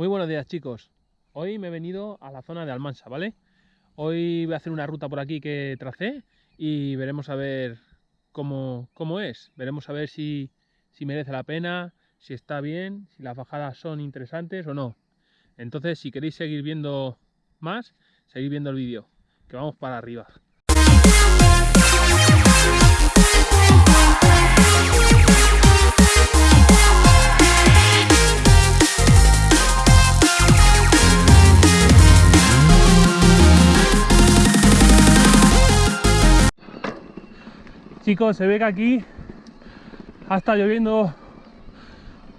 Muy buenos días chicos. Hoy me he venido a la zona de Almansa, ¿vale? Hoy voy a hacer una ruta por aquí que tracé y veremos a ver cómo, cómo es. Veremos a ver si, si merece la pena, si está bien, si las bajadas son interesantes o no. Entonces, si queréis seguir viendo más, seguid viendo el vídeo, que vamos para arriba. Chicos, se ve que aquí ha estado lloviendo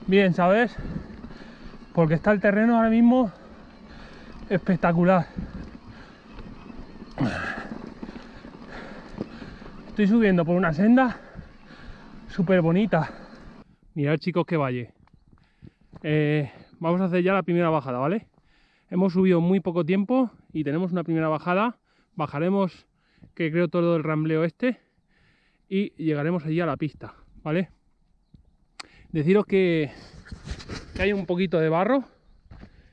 bien, ¿sabes? Porque está el terreno ahora mismo espectacular. Estoy subiendo por una senda súper bonita. Mirad chicos qué valle. Eh, vamos a hacer ya la primera bajada, ¿vale? Hemos subido muy poco tiempo y tenemos una primera bajada. Bajaremos, que creo todo el rambleo este y llegaremos allí a la pista, ¿vale? Deciros que, hay un poquito de barro,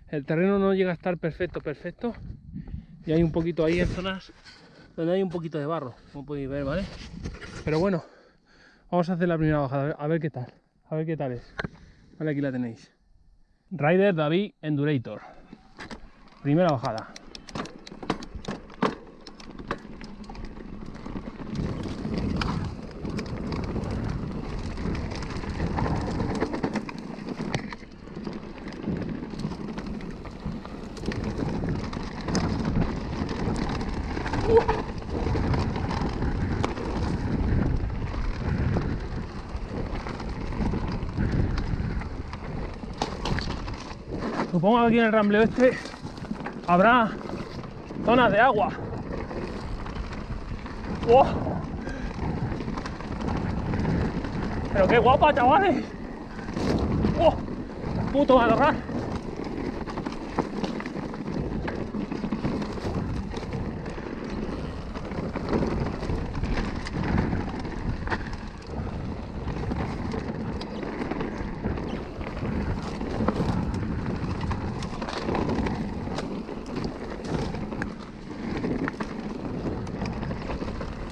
el terreno no llega a estar perfecto, perfecto, y hay un poquito ahí en zonas donde hay un poquito de barro, como podéis ver, ¿vale? Pero bueno, vamos a hacer la primera bajada, a ver qué tal, a ver qué tal es. Vale, aquí la tenéis. Rider David Endurator. Primera bajada. Supongo aquí en el rambleo este habrá zonas de agua. Pero qué guapa, chavales. ¡Oh! Puto matorral.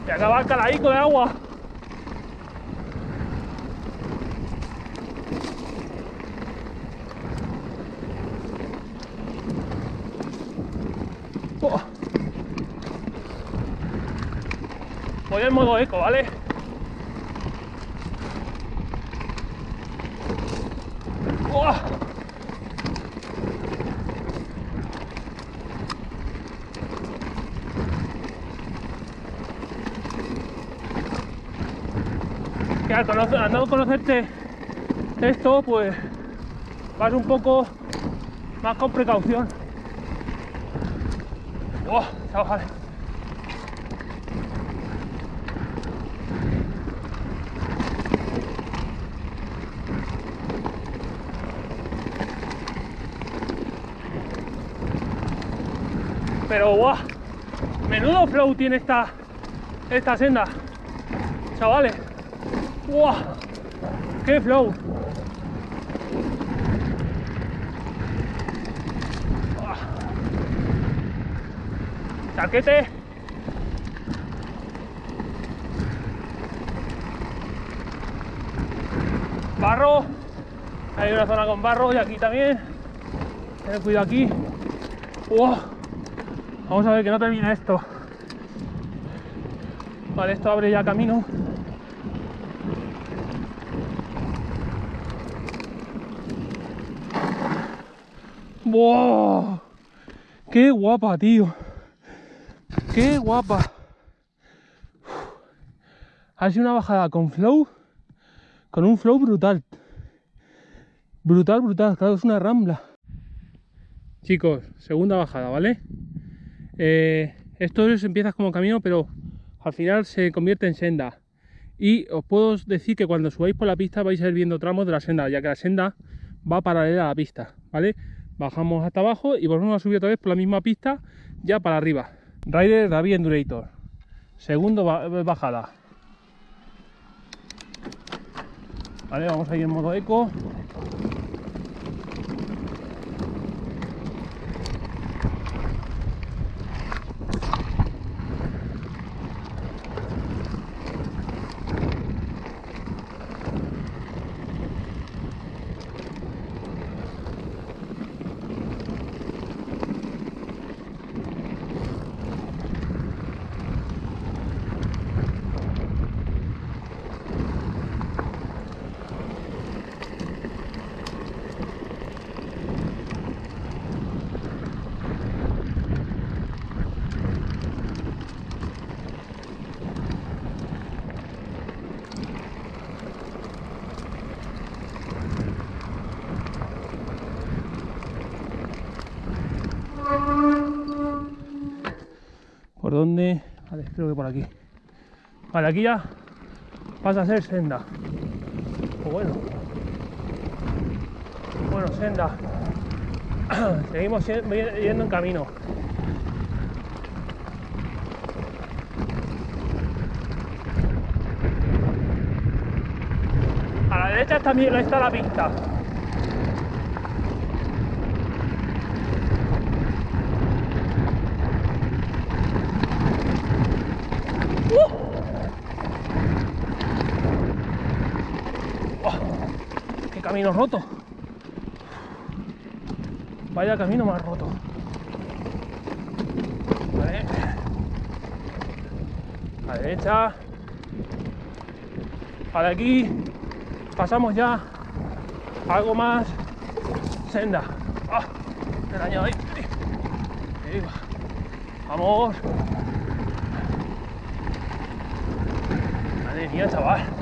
Y acaba el de agua. Oh. Voy en modo eco, ¿vale? Oh. Que al, no conocerte esto, pues vas un poco más con precaución. ¡Oh, chavales! Pero ¡guau! Menudo flow tiene esta, esta senda, chavales. ¡Wow! ¡Qué flow! ¡Chaquete! Barro. Hay una zona con barro y aquí también. Ten cuidado aquí. ¡Wow! Vamos a ver que no termina esto. Vale, esto abre ya camino. ¡Wow! ¡Qué guapa, tío! ¡Qué guapa! Ha sido una bajada con flow, con un flow brutal. Brutal, brutal, claro, es una rambla. Chicos, segunda bajada, ¿vale? Eh, esto es, empieza como camino, pero al final se convierte en senda. Y os puedo decir que cuando subáis por la pista vais a ir viendo tramos de la senda, ya que la senda va paralela a la pista, ¿vale? Bajamos hasta abajo y volvemos a subir otra vez por la misma pista ya para arriba. Rider David Endurator. Segundo bajada. Vale vamos a ir en modo eco ¿Por Vale, creo que por aquí. Vale, aquí ya pasa a ser senda. Pues bueno. Bueno, senda. Seguimos yendo en camino. A la derecha también está la pista. Roto. Vaya camino más roto. Vale. A la derecha. Para aquí pasamos ya algo más senda. ¡Ah! Me dañado ahí. ahí Vamos. Madre mía, chaval.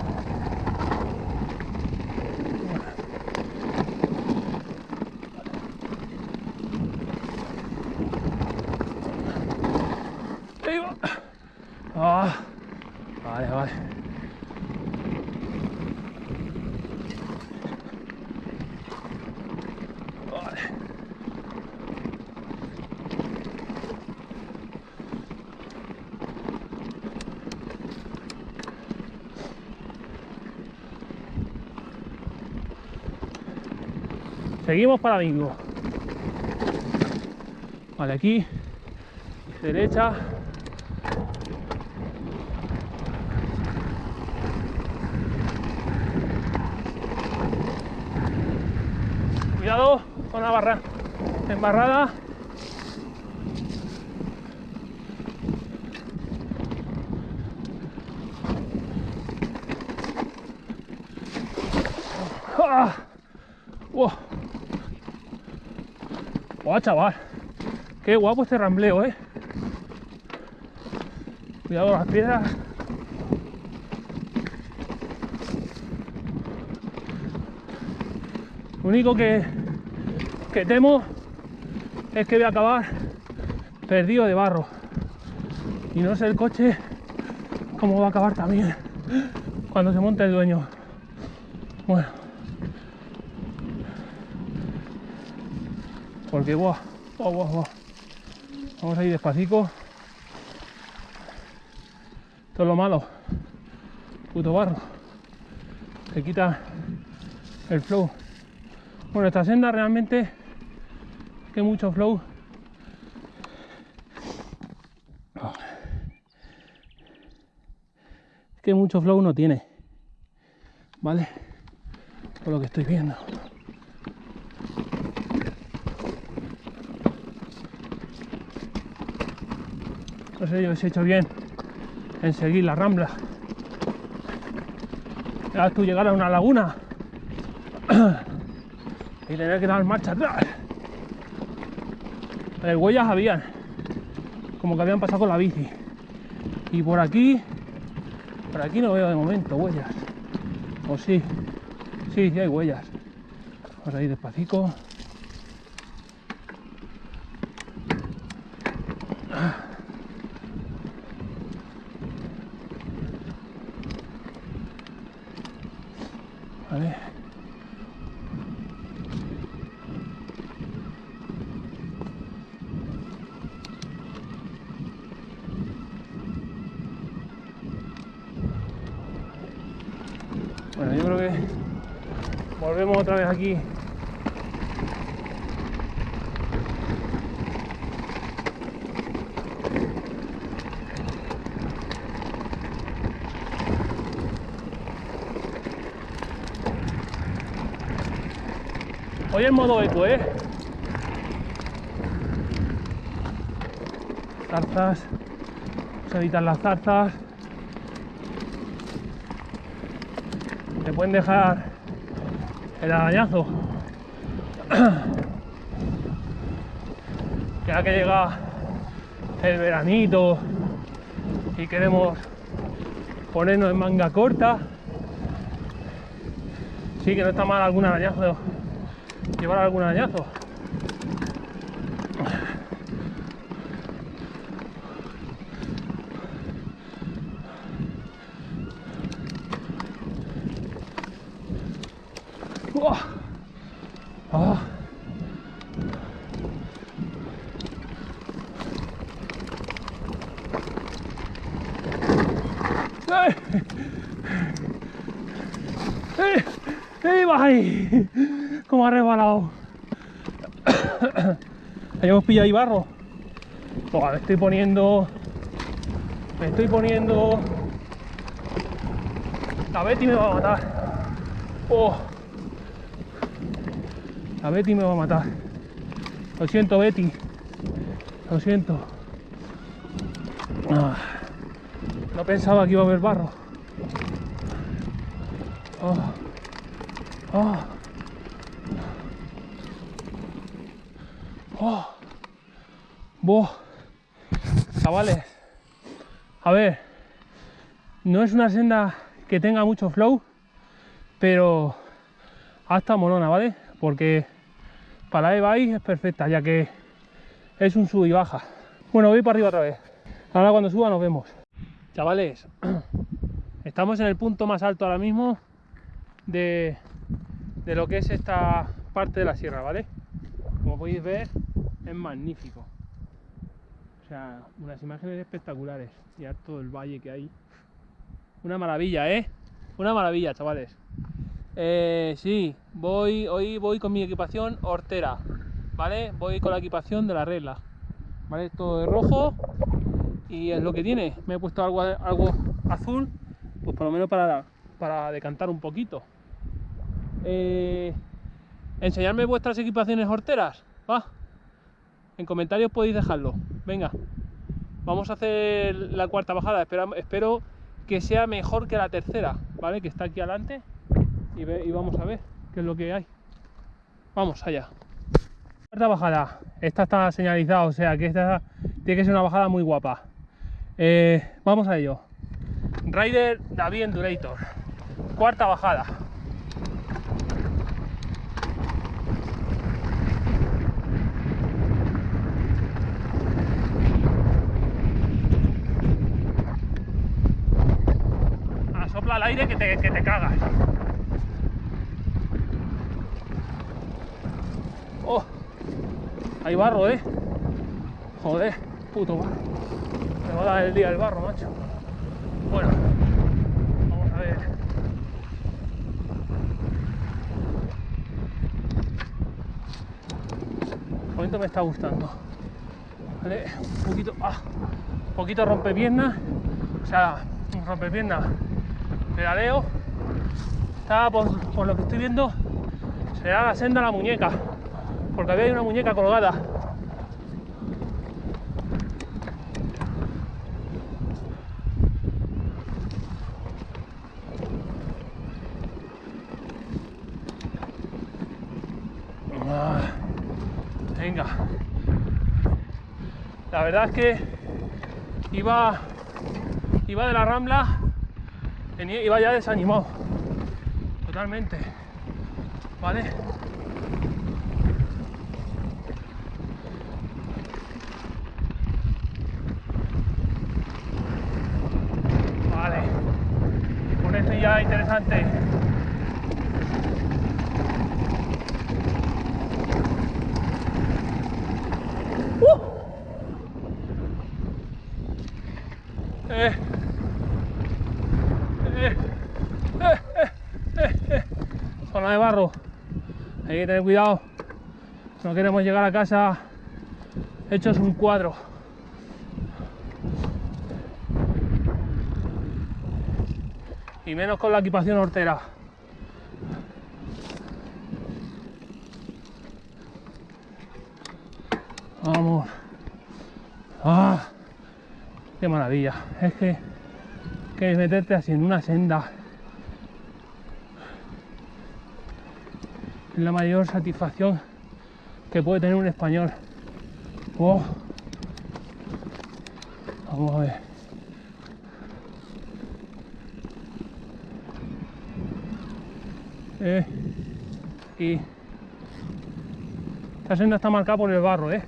Seguimos para bingo. Vale, aquí, derecha. Cuidado con la barra embarrada. ¡Ah! ¡Guau, chaval! ¡Qué guapo este rambleo, eh! Cuidado con las piedras. Lo único que, que temo es que voy a acabar perdido de barro. Y no sé el coche cómo va a acabar también cuando se monte el dueño. Bueno. Porque, guau, guau, Vamos a ir despacito. Todo lo malo. Puto barro. Se quita el flow. Bueno, esta senda realmente que mucho flow. que mucho flow no tiene. ¿Vale? Por lo que estoy viendo. No sé yo si he hecho bien en seguir la rambla. Ya tú llegar a una laguna y tener que dar marcha atrás. Las huellas habían, como que habían pasado con la bici. Y por aquí, por aquí no veo de momento huellas. O sí, sí, sí hay huellas. Vamos a ir despacito. Bueno, yo creo que volvemos otra vez aquí. Hoy en modo eco, ¿eh? Zarzas, se evitan las zarzas. te pueden dejar el arañazo. ya que llega el veranito y queremos ponernos en manga corta, sí que no está mal algún arañazo, llevar algún arañazo. ¡Ay! ¿Cómo ha resbalado? Ahí hemos pillado ahí barro. Me estoy poniendo. Me estoy poniendo. La Betty me va a matar. Oh. La Betty me va a matar. Lo siento, Betty. Lo siento. Ah. No pensaba que iba a haber barro. Oh. Oh. Chavales. A ver. No es una senda que tenga mucho flow, pero hasta molona, ¿vale? Porque para e-bike es perfecta, ya que es un sub y baja. Bueno, voy para arriba otra vez. Ahora cuando suba nos vemos. Chavales, estamos en el punto más alto ahora mismo de, de lo que es esta parte de la sierra, ¿vale? Como podéis ver, es magnífico. O sea, unas imágenes espectaculares. Ya todo el valle que hay. Una maravilla, ¿eh? Una maravilla, chavales. Eh, sí, voy, hoy voy con mi equipación hortera, ¿vale? Voy con la equipación de la regla, ¿vale? Todo de rojo y es lo que tiene. Me he puesto algo, algo azul, pues por lo menos para, para decantar un poquito. Eh, enseñarme vuestras equipaciones horteras, va. En comentarios podéis dejarlo. Venga, vamos a hacer la cuarta bajada. Espero, que sea mejor que la tercera, ¿vale? Que está aquí adelante y vamos a ver qué es lo que hay. Vamos allá. Cuarta bajada. Esta está señalizada, o sea que esta tiene que ser una bajada muy guapa. Eh, vamos a ello. Rider David Endurator. Cuarta bajada. Ah, sopla aire que te, que te cagas. Oh, hay barro, eh. Joder, puto barro. Me va a dar el día el barro, macho. Bueno, vamos a ver. El momento me está gustando. Un poquito, ah, un poquito rompepiernas. O sea, rompepiernas pedaleo. Por, por lo que estoy viendo, será la senda a la muñeca. Porque había una muñeca colgada. Ah, Venga. La verdad es que iba iba de la rambla venía- iba ya desanimado totalmente. Vale con esto ya interesante Eh. Eh. Eh, eh, eh, eh. Zona de barro. Hay que tener cuidado. No queremos llegar a casa hechos un cuadro. Y menos con la equipación hortera. Vamos. Ah. Qué maravilla. Es que, que meterte así en una senda es la mayor satisfacción que puede tener un español. Oh. Vamos a ver. Eh, y esta senda está marcada por el barro, ¿eh?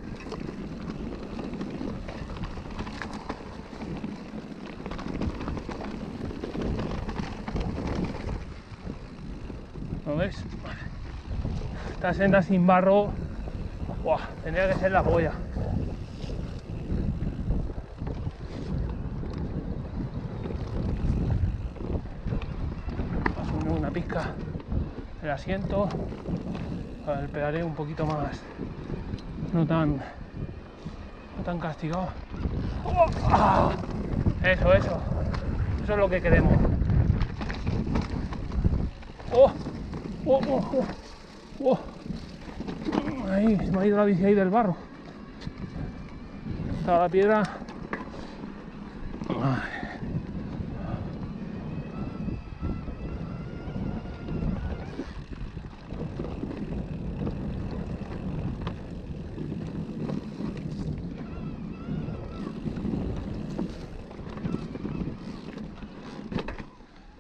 ¿Lo ves? Esta senda sin barro, ¡buah! tendría que ser la polla. Una pizca el asiento, el pedaleo un poquito más, no tan, no tan castigado. ¡Oh! Eso, eso, eso es lo que queremos. ¡Oh, oh, oh! ¡Oh! Ahí, se me ha ido la bici ahí del barro. Estaba la piedra. Ay.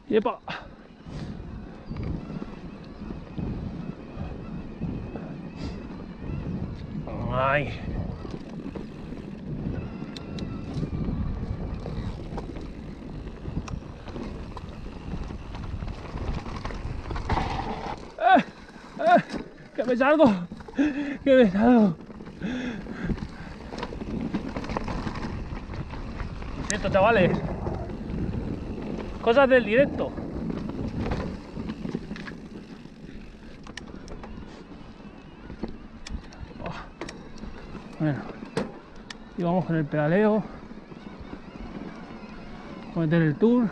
¡Yepa! Ay. ¡Eh! ¡Eh! ¡Que me salgo! ¡Que me salgo! Lo siento, chavales. Cosas del directo. Bueno, y vamos con el pedaleo. A meter el tour.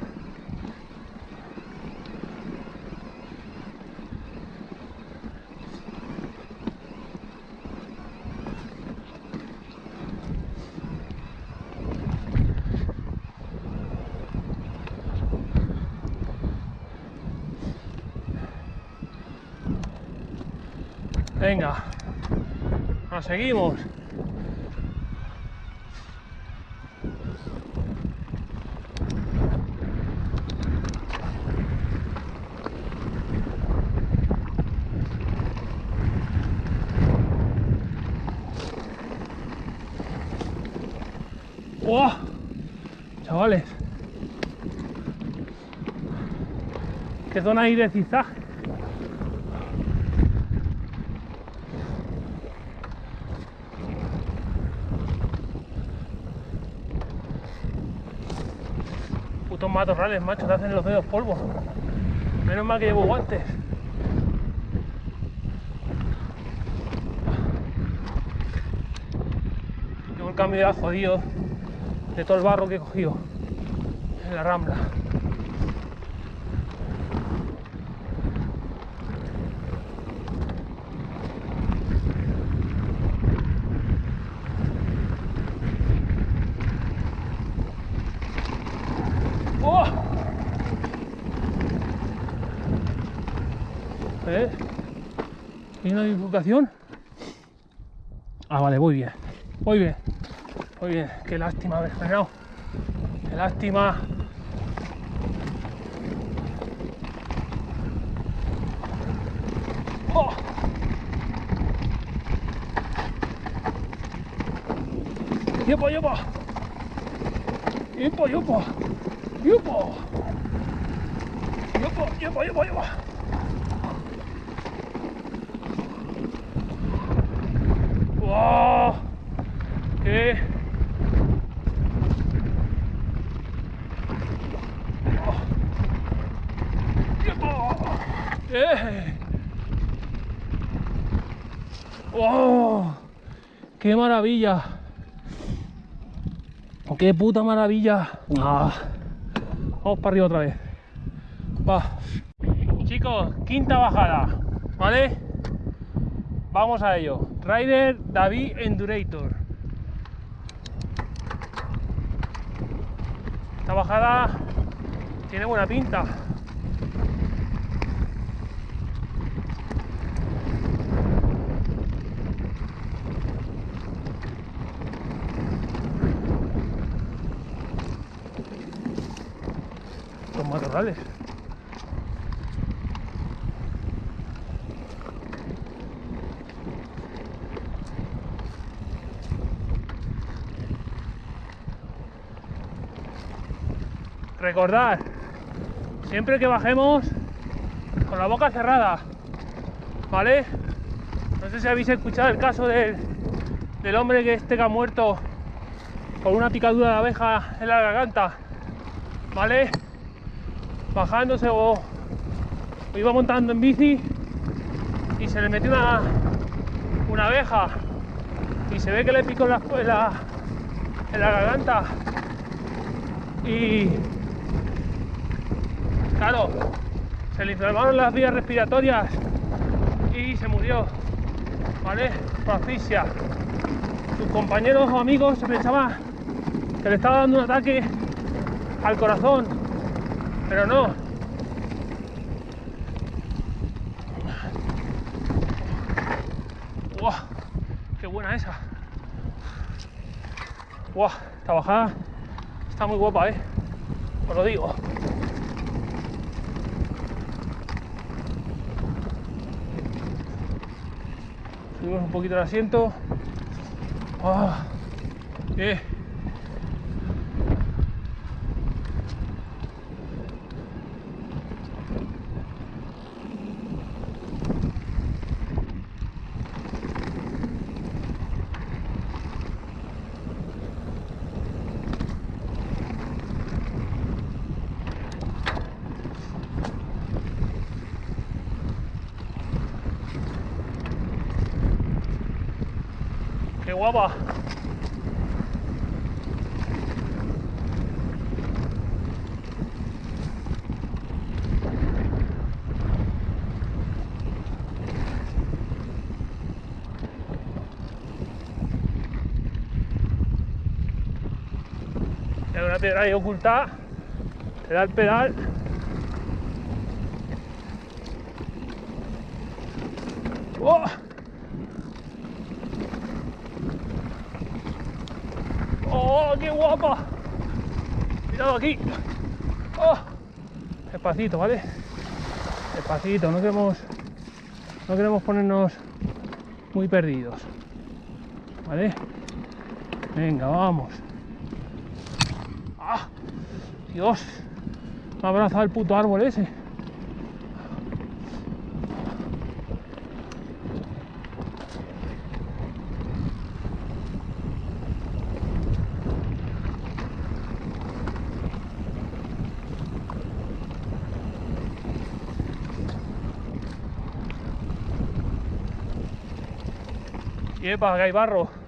Venga, nos seguimos. ¡Wow! Chavales. ¿Qué zona hay de zigzag? Putos matorrales, macho, te hacen los dedos polvo. Menos mal que llevo guantes. Llevo el cambio de jodido de todo el barro que he cogido en la rambla. ¡Oh! ¿Eh? ¿Hay una bifurcación? Ah, vale, voy bien. Voy bien. Muy bien, qué lástima haber frenado. Qué lástima. ¡Oh! ¡Yupo, yupo! ¡Yupo, yupo! ¡Yupo! ¡Yupo, yupo, yupo, yupo! ¡Wow! ¡Qué! ¡Eh! ¡Oh! ¡Qué maravilla! ¡Qué puta maravilla! Ah. Vamos para arriba otra vez. Va. Chicos, quinta bajada. ¿Vale? Vamos a ello. Rider David Endurator. Esta bajada tiene buena pinta. Los matorrales. Recordad, siempre que bajemos con la boca cerrada, ¿vale? No sé si habéis escuchado el caso del, del hombre que este que ha muerto por una picadura de abeja en la garganta, ¿vale? Bajándose o, iba montando en bici y se le metió una, una abeja y se ve que le picó en la, en en la garganta y claro, se le inflamaron las vías respiratorias y se murió, ¿vale? Por. Sus compañeros o amigos se pensaban que le estaba dando un ataque al corazón, pero no. ¡Guau! ¡Qué buena esa! ¡Guau! Esta bajada está muy guapa, ¿eh? Os lo digo. Subimos un poquito el asiento. ¡Ah! ¡Eh! Guapa! Hay una piedra ahí ocultada, te da el pedal. ¡Oh! ¡Oh, qué guapa! Aquí. ¡Oh! Despacito, ¿vale? Despacito, no queremos, no queremos ponernos muy perdidos. ¿Vale? Venga, vamos. ¡Ah! Dios, me ha abrazado el puto árbol ese. Epa, que hay barro.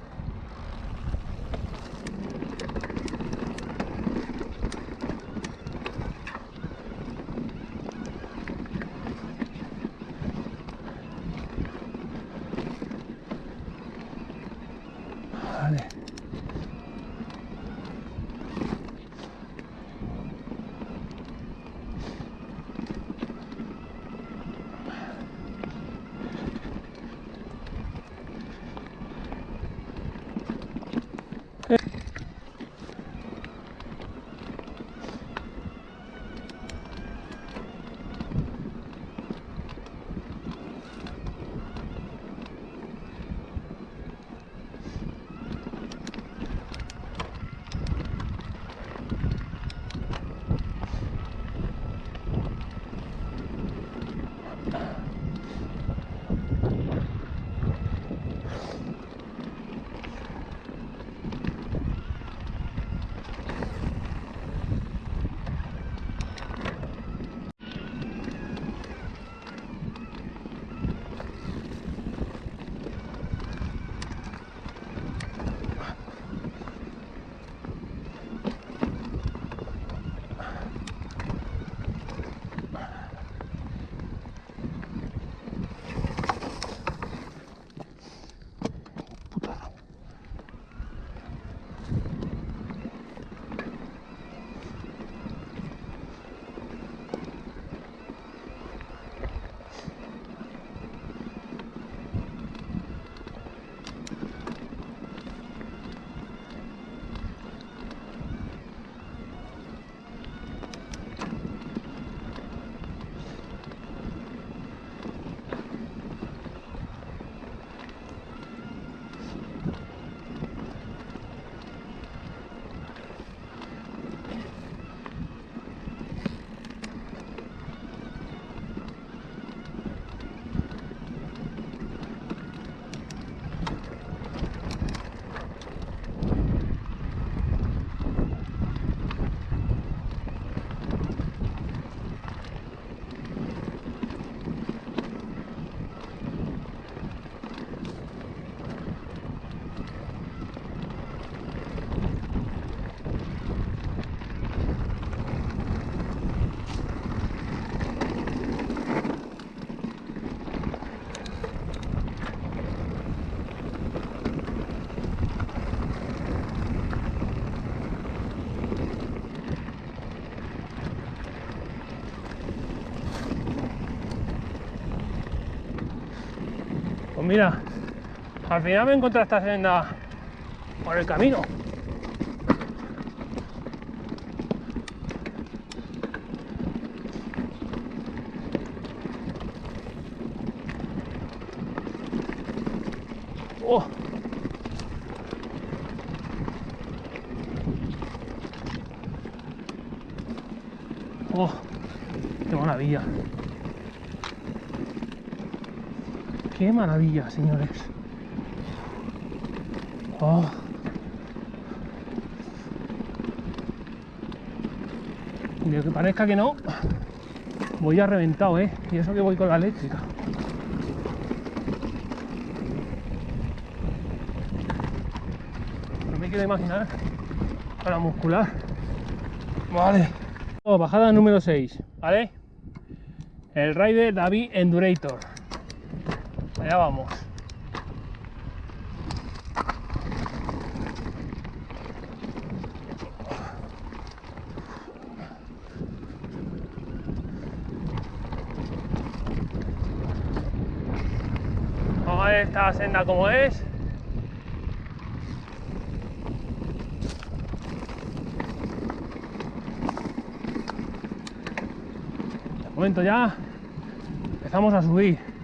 Mira, al final me encontré esta senda por el camino. Oh. Oh, qué maravilla. Qué maravilla, señores. Oh. Y aunque parezca que no, voy a reventado, ¿eh? Y eso que voy con la eléctrica. No me quiero imaginar para muscular. Vale. Oh, bajada número 6, ¿vale? El Rider David Endurator. Allá vamos. A ver esta senda como es. Momento ya empezamos a subir.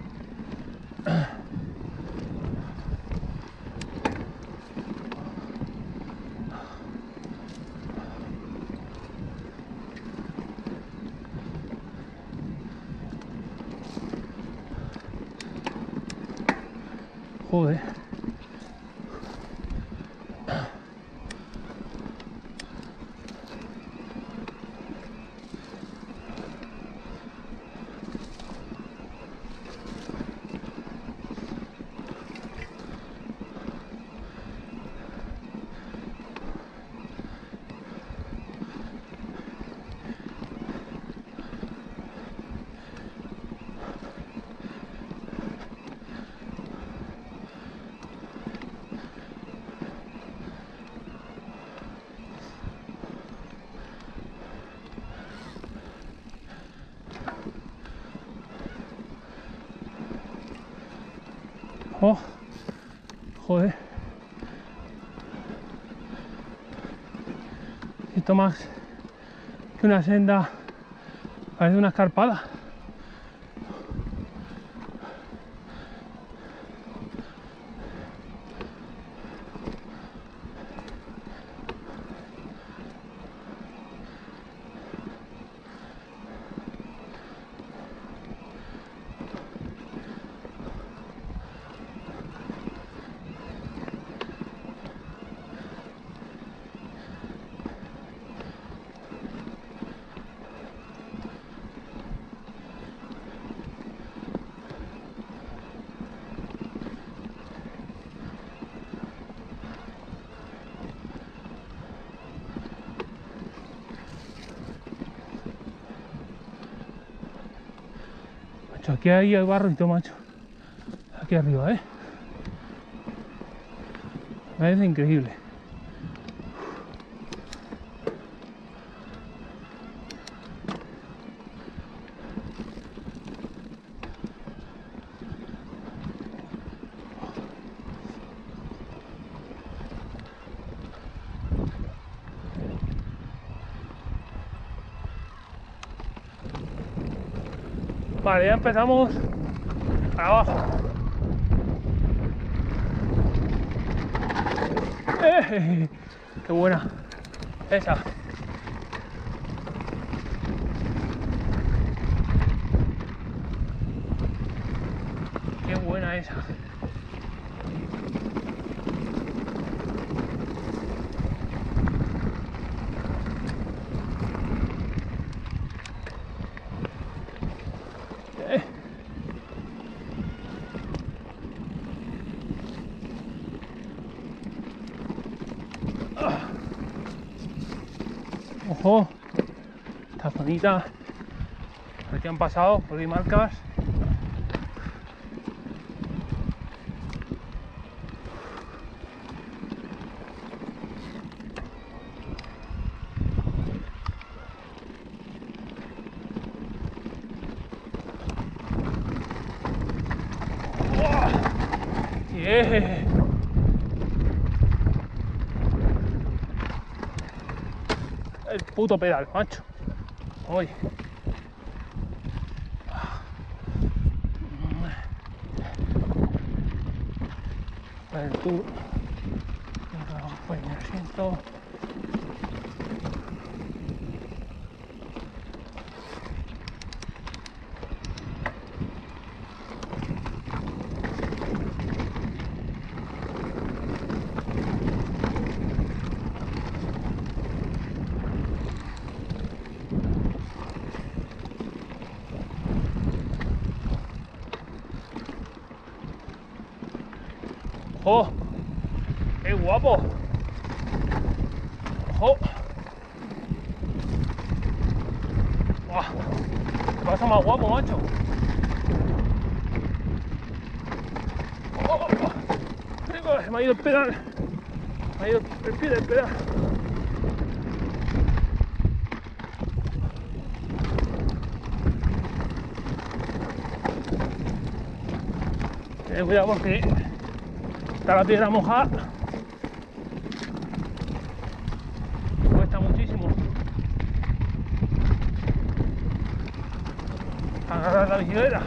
Joder. Oh, joder. Esto más que una senda, parece una escarpada. Aquí hay barro y todo, macho. Aquí arriba, ¿eh? Parece increíble. Ya empezamos abajo. ¡Eh! ¡Qué buena! Esa. ¡Qué buena esa! Eh. Ojo, esta zonita, aquí han pasado, por ahí marcas. ¡Buah! Eh. El puto pedal, macho. Hoy. El tour. Pues me siento. ¡Oh! ¡Qué guapo! ¡Oh! ¡Buah! ¿Qué pasa más guapo, macho? ¡Oh! oh, oh! Me ha ido el pedal. Me ha ido el pie del pedal. Ten cuidado porque está la piedra mojada. Cuesta muchísimo. Agarrar la bicicleta.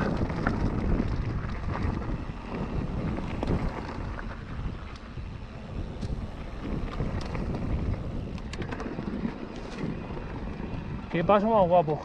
Qué paso más guapo.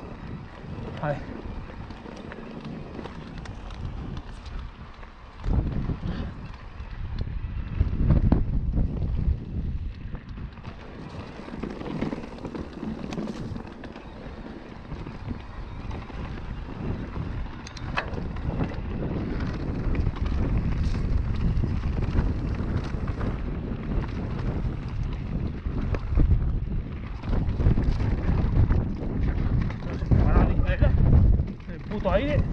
No se me va la bicicleta. El puto aire.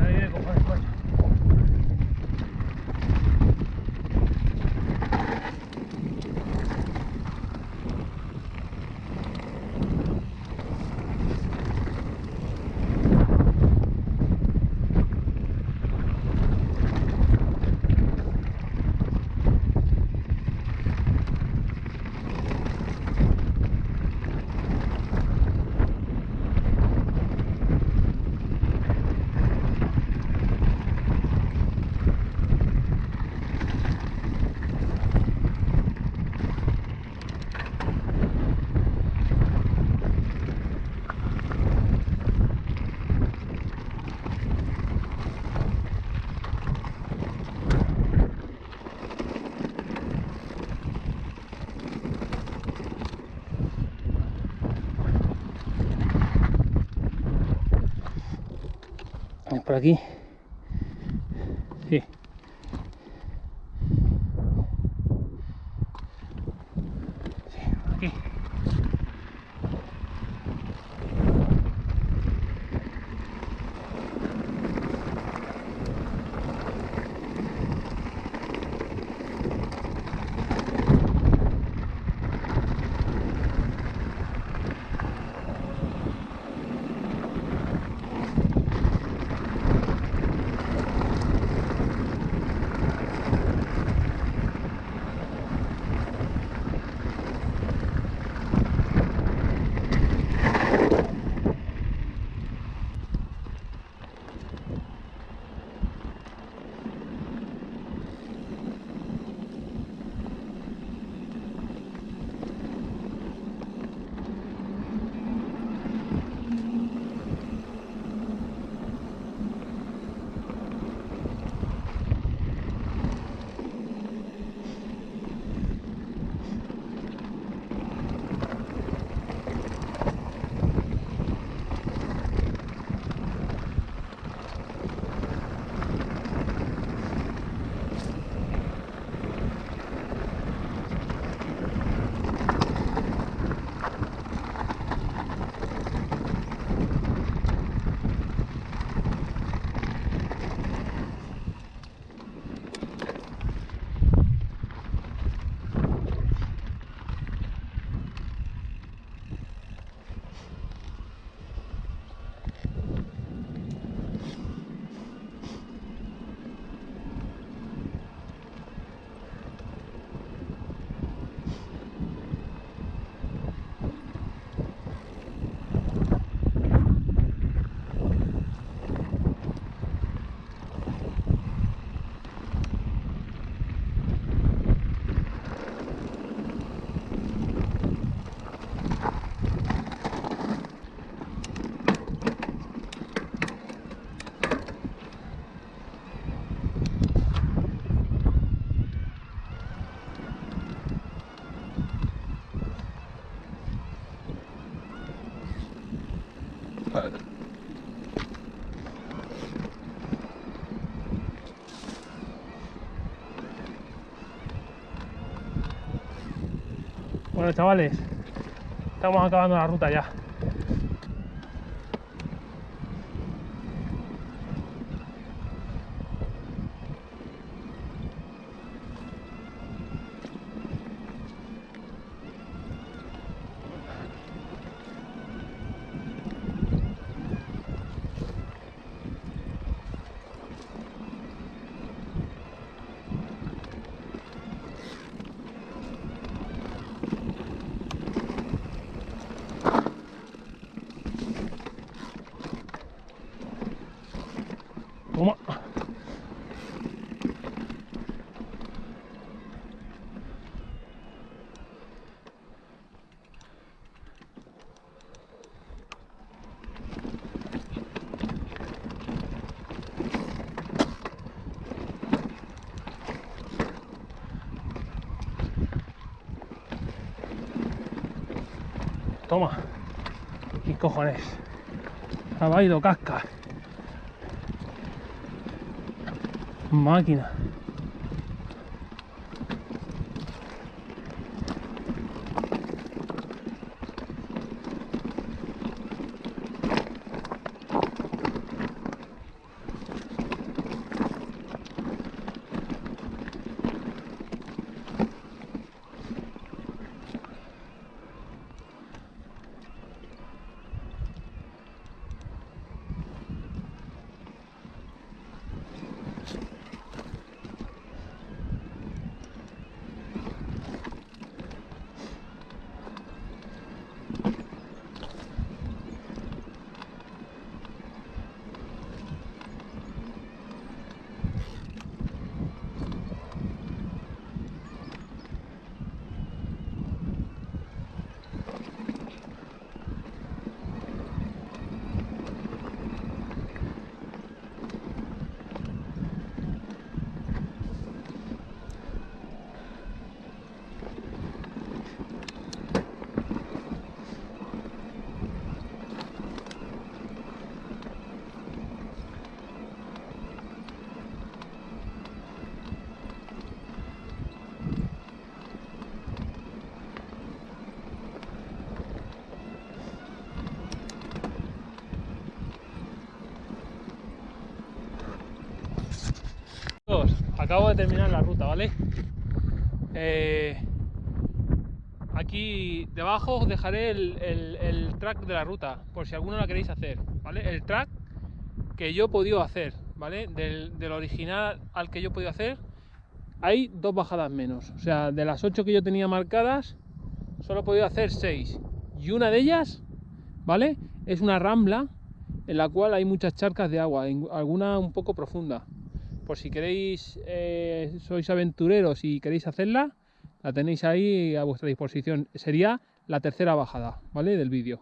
Aire, cojones, coño. Por aquí. Sí. Bueno chavales, estamos acabando la ruta ya. Cojones? Ha bailado casca. Máquina. Acabo de terminar la ruta, ¿vale? Eh, aquí debajo os dejaré el, track de la ruta, por si alguno la queréis hacer, ¿vale? El track que yo he podido hacer, ¿vale? Del, del original al que yo he podido hacer, hay dos bajadas menos. O sea, de las ocho que yo tenía marcadas, solo he podido hacer seis. Y una de ellas, ¿vale? Es una rambla en la cual hay muchas charcas de agua, alguna un poco profunda. Por si queréis, eh, sois aventureros y queréis hacerla, la tenéis ahí a vuestra disposición. Sería la tercera bajada, ¿vale? Del vídeo.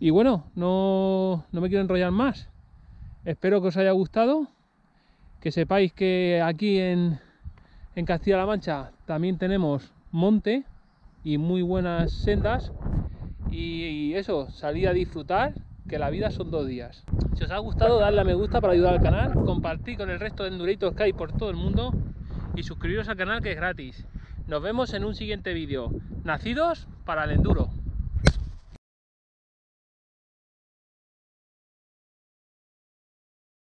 Y bueno, no, no me quiero enrollar más. Espero que os haya gustado. Que sepáis que aquí en, en Castilla-La Mancha también tenemos monte y muy buenas sendas. Y, y eso, salir a disfrutar, que la vida son dos días. Si os ha gustado, darle a me gusta para ayudar al canal, compartir con el resto de Endurators que hay por todo el mundo y suscribiros al canal que es gratis. Nos vemos en un siguiente vídeo. Nacidos para el enduro.